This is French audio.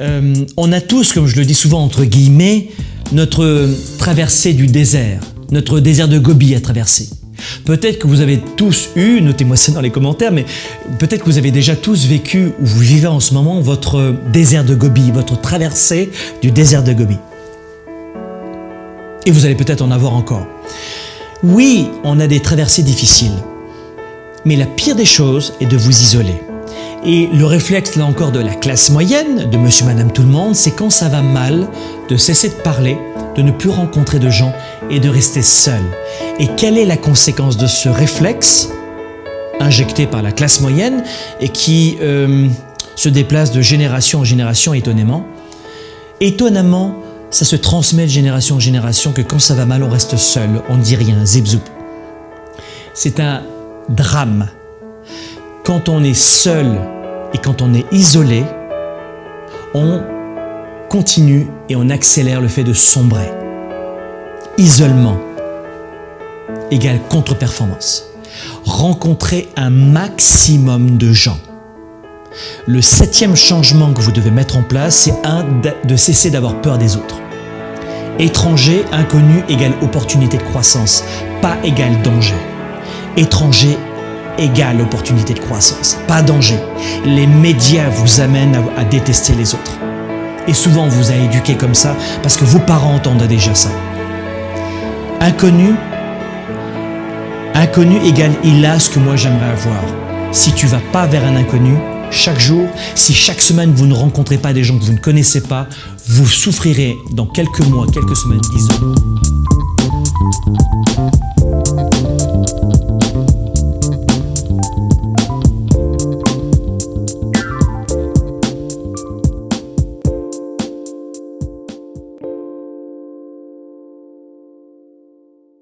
euh, on a tous, comme je le dis souvent entre guillemets, notre traversée du désert, notre désert de Gobi à traverser. Peut-être que vous avez tous eu, notez-moi ça dans les commentaires, mais peut-être que vous avez déjà tous vécu ou vous vivez en ce moment votre désert de Gobi, votre traversée du désert de Gobi. Et vous allez peut-être en avoir encore. Oui, on a des traversées difficiles, mais la pire des choses est de vous isoler. Et le réflexe, là encore, de la classe moyenne, de monsieur, madame, tout le monde, c'est quand ça va mal, de cesser de parler, de ne plus rencontrer de gens et de rester seul. Et quelle est la conséquence de ce réflexe injecté par la classe moyenne et qui euh, se déplace de génération en génération étonnamment? Étonnamment, ça se transmet de génération en génération que quand ça va mal, on reste seul, on ne dit rien, zip C'est un drame. Quand on est seul et quand on est isolé, on continue et on accélère le fait de sombrer. Isolement égale contre-performance. Rencontrer un maximum de gens. Le septième changement que vous devez mettre en place, c'est un de cesser d'avoir peur des autres. Étranger, inconnu égale opportunité de croissance, pas égale danger. Étranger égale opportunité de croissance, pas danger. Les médias vous amènent à, détester les autres. Et souvent on vous a éduqué comme ça parce que vos parents entendent déjà ça. Inconnu, inconnu égale il a ce que moi j'aimerais avoir. Si tu vas pas vers un inconnu, chaque jour, si chaque semaine vous ne rencontrez pas des gens que vous ne connaissez pas, vous souffrirez dans quelques mois, quelques semaines d'isolement.